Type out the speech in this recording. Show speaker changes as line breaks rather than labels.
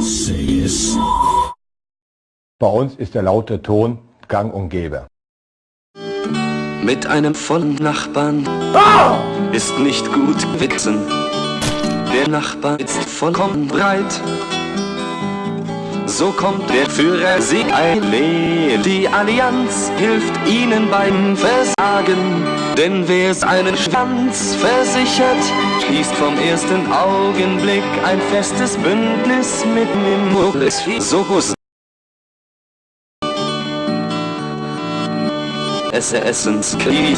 Say es.
Bei uns ist der laute Ton gang und gäbe.
Mit einem vollen Nachbarn ist nicht gut witzen. Der Nachbar ist vollkommen breit. So kommt der Führer sie eileen. Allianz hilft ihnen beim Versagen. Denn wer seinen Schwanz versichert, schließt vom ersten Augenblick ein festes Bündnis mit Mimolis Sohus. SRSens Krieg.